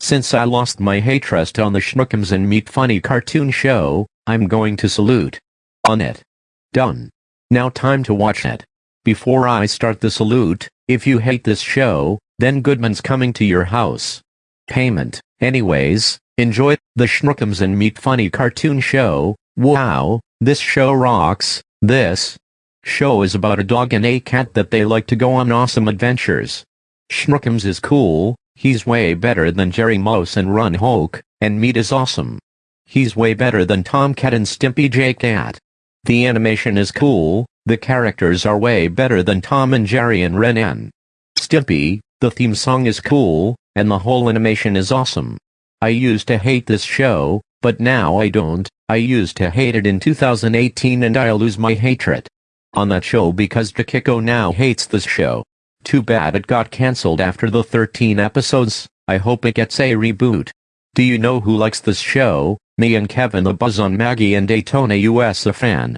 Since I lost my hatred on the Schnookums and Meat Funny cartoon show, I'm going to salute. On it. Done. Now time to watch it. Before I start the salute, if you hate this show, then Goodman's coming to your house. Payment. Anyways, enjoy the Schnookums and Meat Funny cartoon show. Wow, this show rocks. This show is about a dog and a cat that they like to go on awesome adventures. Schnookums is cool, he's way better than Jerry Mouse and Ren Hoek, and Meat is awesome. He's way better than Tomcat and Stimpy J Cat. The animation is cool, the characters are way better than Tom and Jerry and Ren and Stimpy, the theme song is cool, and the whole animation is awesome. I used to hate this show, but now I don't, I used to hate it in 2018 and I'll lose my hatred on that show because Jakiko now hates this show. Too bad it got cancelled after the 13 episodes, I hope it gets a reboot. Do you know who likes this show? Me and Kevin the Buzz on Maggie and Daytona US a fan.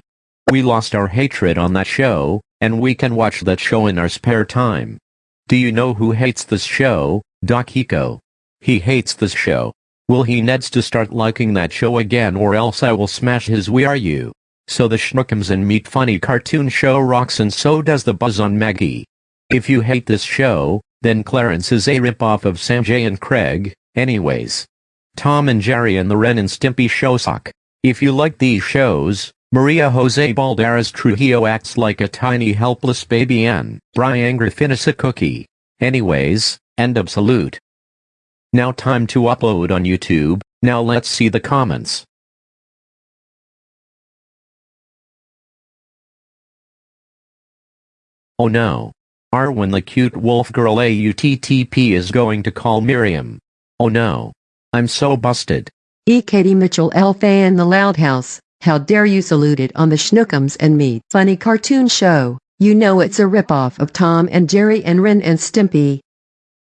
We lost our hatred on that show, and we can watch that show in our spare time. Do you know who hates this show? Dakiko. He hates this show. Will he needs to start liking that show again or else I will smash his Wii U. So the Schnookums and Meat Funny cartoon show rocks and so does the Buzz on Maggie. If you hate this show, then Clarence is a ripoff of Sanjay and Craig, anyways. Tom and Jerry and the Ren and Stimpy show suck. If you like these shows, Maria Jose Balderas Trujillo acts like a tiny helpless baby and Brian Griffin is a cookie. Anyways, end of salute. Now time to upload on YouTube, now let's see the comments. Oh no. Arwen the cute wolf girl AUTTP is going to call Miriam. Oh no. I'm so busted. E. Katie Mitchell L. Fan The Loud House, how dare you salute it on the Schnookums and Me funny cartoon show. You know it's a ripoff of Tom and Jerry and Ren and Stimpy.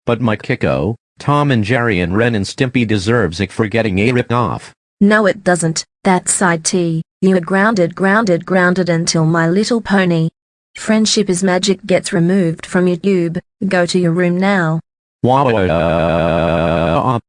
But my Kiko, Tom and Jerry and Ren and Stimpy deserves it for getting a ripped off. No it doesn't, that's side T. You are grounded grounded grounded until My Little Pony. Friendship is Magic gets removed from YouTube, go to your room now. Wow.